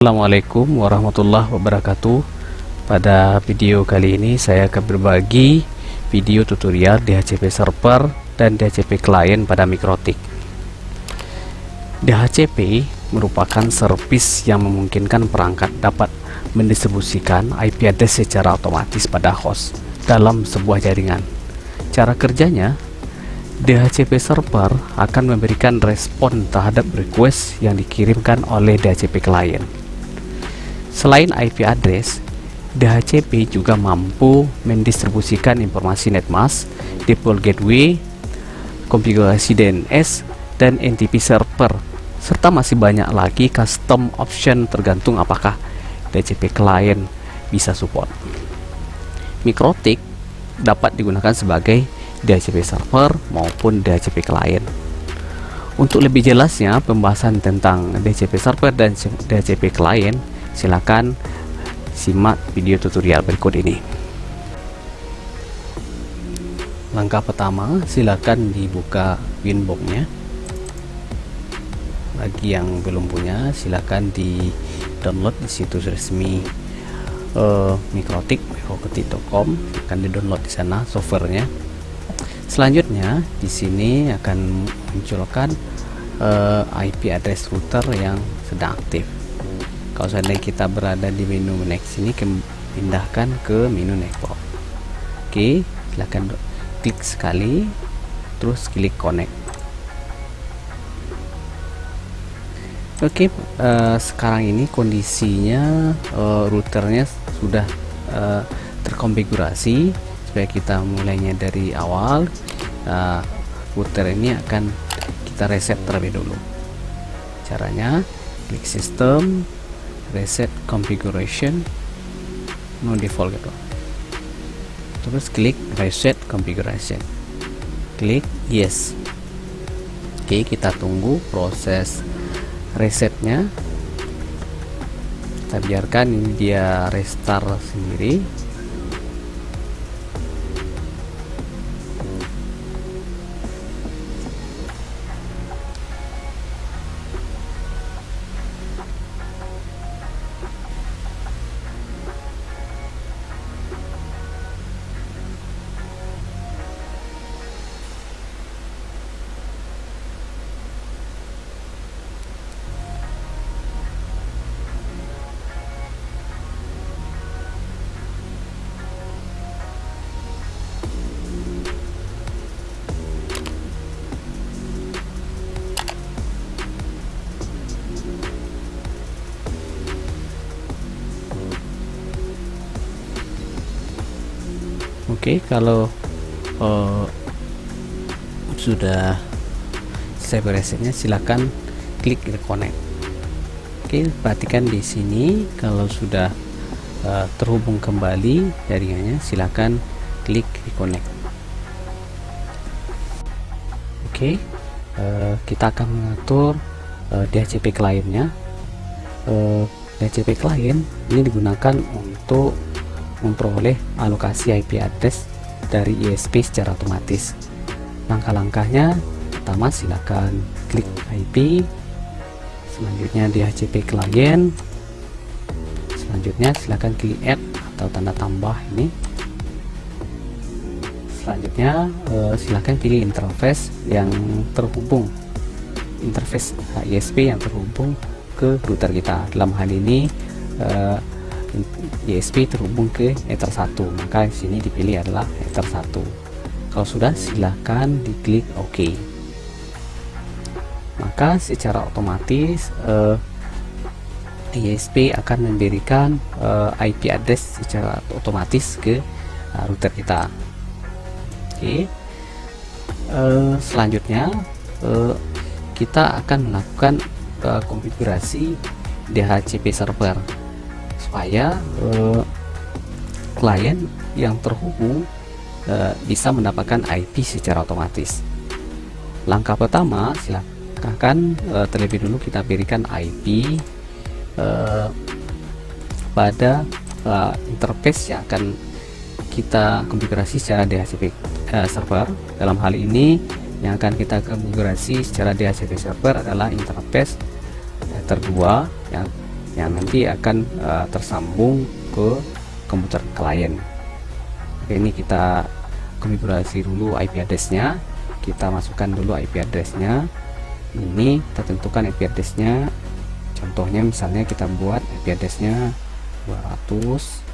Assalamualaikum warahmatullahi wabarakatuh. Pada video kali ini saya akan berbagi video tutorial DHCP server dan DHCP client pada Mikrotik. DHCP merupakan servis yang memungkinkan perangkat dapat mendistribusikan IP address secara otomatis pada host dalam sebuah jaringan. Cara kerjanya DHCP server akan memberikan respon terhadap request yang dikirimkan oleh DHCP client Selain IP address, DHCP juga mampu mendistribusikan informasi netmask, default gateway, konfigurasi DNS, dan NTP server, serta masih banyak lagi custom option tergantung apakah DHCP client bisa support. Mikrotik dapat digunakan sebagai DHCP server maupun DHCP client. Untuk lebih jelasnya pembahasan tentang DHCP server dan DHCP client silakan simak video tutorial berikut ini. Langkah pertama silakan dibuka winboxnya bagi yang belum punya silakan di download di situs resmi uh, mikrotik mikrotik.com akan di download di sana softwarenya. Selanjutnya di sini akan munculkan uh, eh, IP address router yang sedang aktif kalau seandainya kita berada di menu next ini pindahkan ke menu network oke silahkan klik sekali terus klik connect. Oke uh, sekarang ini kondisinya uh, routernya sudah uh, terkonfigurasi. Supaya kita mulainya dari awal uh, router ini akan kita reset terlebih dulu caranya klik sistem reset configuration no default gitu terus klik reset configuration. Klik yes. Oke kita tunggu proses resetnya. Kita biarkan dia restart sendiri Oke, okay, kalau uh, sudah saya beresetnya silakan klik reconnect. Oke, okay, perhatikan di sini kalau sudah uh, terhubung kembali jaringannya silakan klik reconnect. Oke, okay, uh, kita akan mengatur uh, DHCP kliennya. Uh, DHCP klien ini digunakan untuk memperoleh alokasi IP address dari ISP secara otomatis. Langkah-langkahnya, pertama silakan klik IP, selanjutnya DHCP client, selanjutnya silakan klik add atau tanda tambah ini. Selanjutnya eh, silakan pilih interface yang terhubung, interface ISP yang terhubung ke router kita. Dalam hal ini eh, ISP terhubung ke Ether 1 maka di sini dipilih adalah Ether 1 kalau sudah silahkan diklik OK. Maka secara otomatis eh, ISP akan memberikan eh, IP address secara otomatis ke uh, router kita. Oke. Okay. uh, selanjutnya uh, kita akan melakukan uh, konfigurasi DHCP server supaya uh, klien yang terhubung uh, bisa mendapatkan IP secara otomatis. Langkah pertama, silakan uh, terlebih dulu kita berikan IP uh, pada uh, interface yang akan kita konfigurasi secara DHCP uh, server. Dalam hal ini, yang akan kita konfigurasi secara DHCP server adalah interface Ether 2 yang yang nanti akan uh, tersambung ke komputer klien. Oke, ini kita konfigurasi dulu IP address-nya. Kita masukkan dulu IP address-nya. Ini kita tentukan IP address-nya. Contohnya misalnya kita buat IP address-nya 200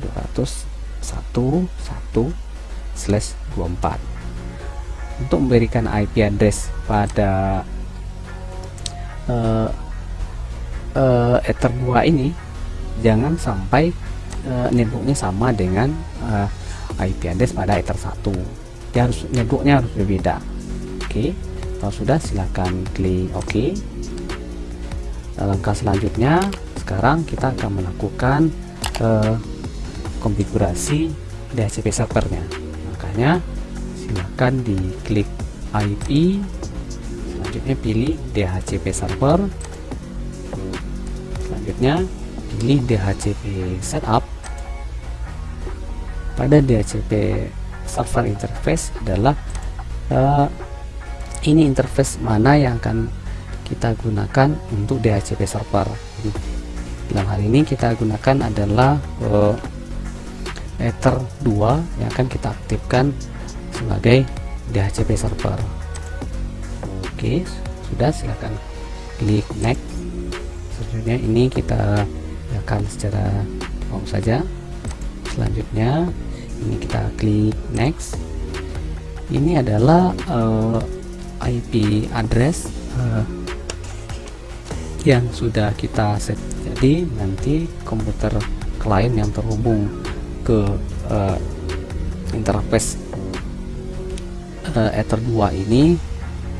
200 1 1 slash 24 untuk memberikan IP address pada uh, uh, Ether 2 ini jangan sampai uh, sama dengan uh, IP address pada Ether 1 ya harus networknya harus berbeda. Oke okay. kalau sudah silahkan klik OK. Langkah selanjutnya sekarang kita akan melakukan uh, konfigurasi DHCP servernya. Makanya silakan diklik IP selanjutnya pilih DHCP server selanjutnya pilih DHCP setup. Pada DHCP server interface adalah uh, ini interface mana yang akan kita gunakan untuk DHCP server. Dalam hal ini kita gunakan adalah uh, Ether 2 yang akan kita aktifkan sebagai DHCP server. Oke sudah silakan klik next selanjutnya ini kita akan secara umum saja. Selanjutnya ini kita klik next. Ini adalah uh, eh, IP address uh, yang sudah kita set. Jadi nanti komputer klien yang terhubung ke uh, interface uh, Ether 2 ini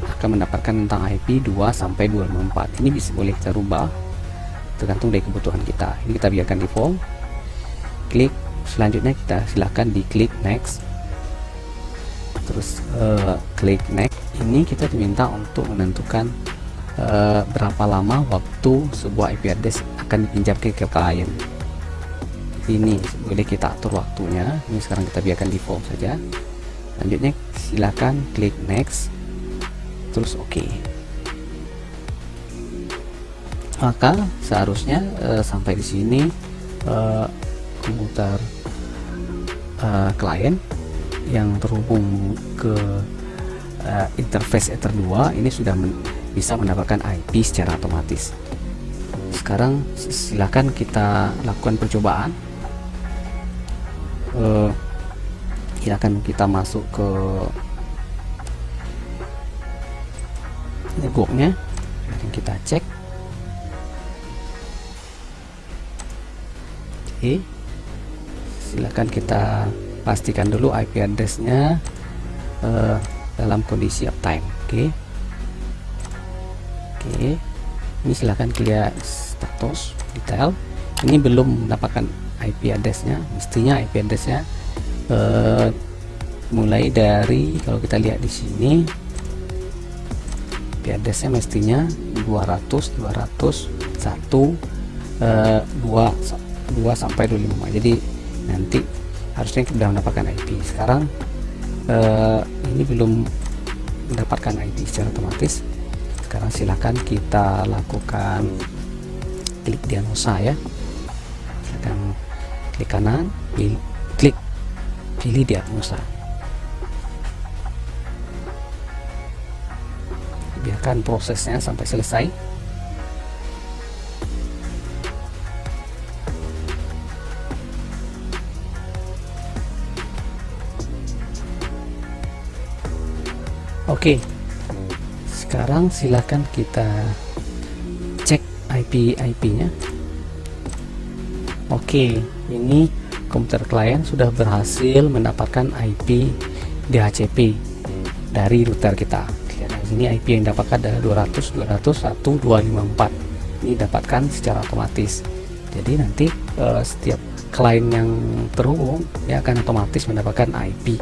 akan mendapatkan tentang IP 2 sampai 254 ini bisa boleh kita rubah tergantung dari kebutuhan kita. Ini kita biarkan default klik. Selanjutnya kita silahkan diklik next. Terus uh, klik next. Ini kita diminta untuk menentukan uh, berapa lama waktu sebuah IP address akan dipinjamkan ke klien. Ini boleh kita atur waktunya. Ini sekarang kita biarkan default saja. Selanjutnya silakan klik next. Terus oke. okay. Maka seharusnya uh, sampai di sini uh, komputer uh, klien yang terhubung ke uh, interface Ether 2 ini sudah men bisa mendapatkan IP secara otomatis. Sekarang silakan kita lakukan percobaan. Uh, silakan kita masuk ke networknya. Kita cek oke silakan kita pastikan dulu IP addressnya uh, dalam kondisi uptime oke okay. oke okay. ini silahkan clear status detail ini belum mendapatkan IP addressnya mestinya IP addressnya uh, mulai dari kalau kita lihat di sini IP addressnya mestinya 200 200 1 uh, 2 2 sampai 25 jadi nanti harusnya kita sudah mendapatkan IP sekarang uh, ini belum mendapatkan IP secara otomatis. Sekarang silahkan kita lakukan klik diagnosa ya. Silahkan klik kanan pilih, klik pilih diagnosa. Biarkan prosesnya sampai selesai Oke, sekarang silakan kita cek IP-IP-nya. Oke, ini komputer klien sudah berhasil mendapatkan IP DHCP dari router kita. Sini IP yang dapatkan adalah 200 200 1254. Ini dapatkan secara otomatis. Jadi nanti uh, setiap klien yang terhubung ya akan otomatis mendapatkan IP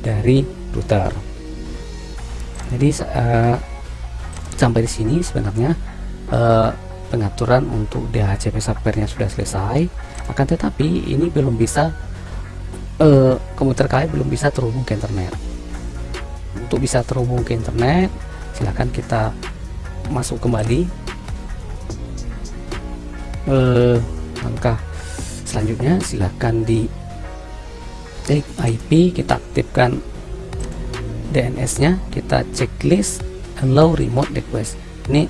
dari router jadi uh, sampai di sini sebenarnya uh, pengaturan untuk DHCP servernya sudah selesai. Akan tetapi ini belum bisa uh, komputer kalian belum bisa terhubung ke internet. Untuk bisa terhubung ke internet silahkan kita masuk kembali. Eh, langkah selanjutnya silahkan di take IP kita aktifkan DNS nya kita checklist allow remote request. Ini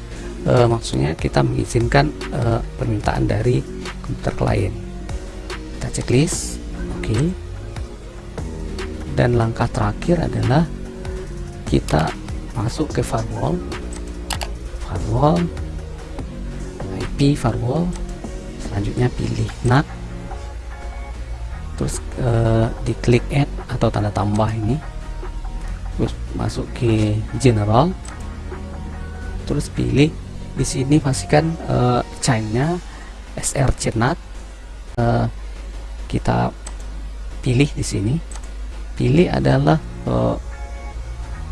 uh, maksudnya kita mengizinkan uh, permintaan dari komputer klien. Kita checklist oke. Dan langkah terakhir adalah kita masuk ke firewall. Firewall IP firewall. Selanjutnya pilih NAT. Terus uh, diklik add atau tanda tambah ini terus masuk ke general terus pilih di sini pastikan uh, chainnya SR NAT uh, kita pilih di sini. Pilih adalah uh,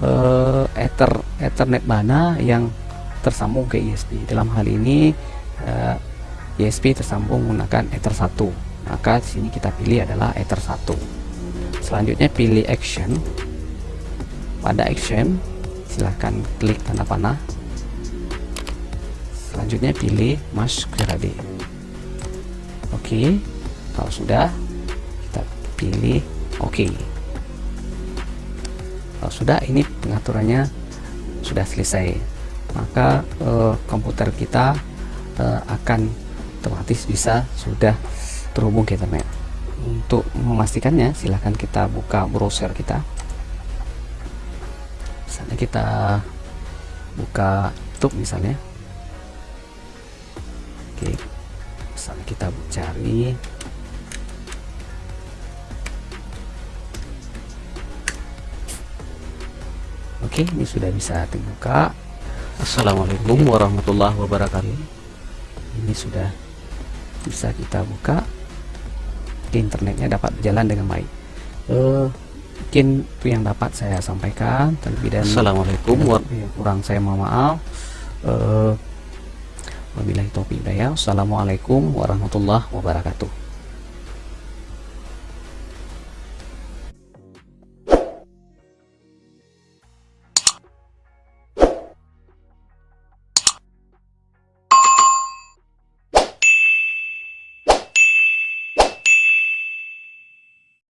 uh, ether ethernet mana yang tersambung ke ISP dalam hal ini uh, ISP tersambung menggunakan ether 1 maka di sini kita pilih adalah ether 1 selanjutnya pilih action pada action silahkan klik tanda panah. Selanjutnya pilih mask grade oke kalau sudah kita pilih oke kalau sudah ini pengaturannya sudah selesai. Maka uh, komputer kita uh, akan otomatis bisa sudah terhubung ke internet. Untuk memastikannya silahkan kita buka browser kita kita buka YouTube misalnya. Oke misalnya kita cari. Oke ini sudah bisa dibuka. Assalamualaikum warahmatullahi wabarakatuh. Ini sudah bisa kita buka. Internetnya dapat berjalan dengan baik. Uh, mungkin itu yang dapat saya sampaikan. Terlebih dan Assalamualaikum warahmatullahi kurang saya mohon maaf. Uh, wabillahi taufiq Assalamualaikum warahmatullahi wabarakatuh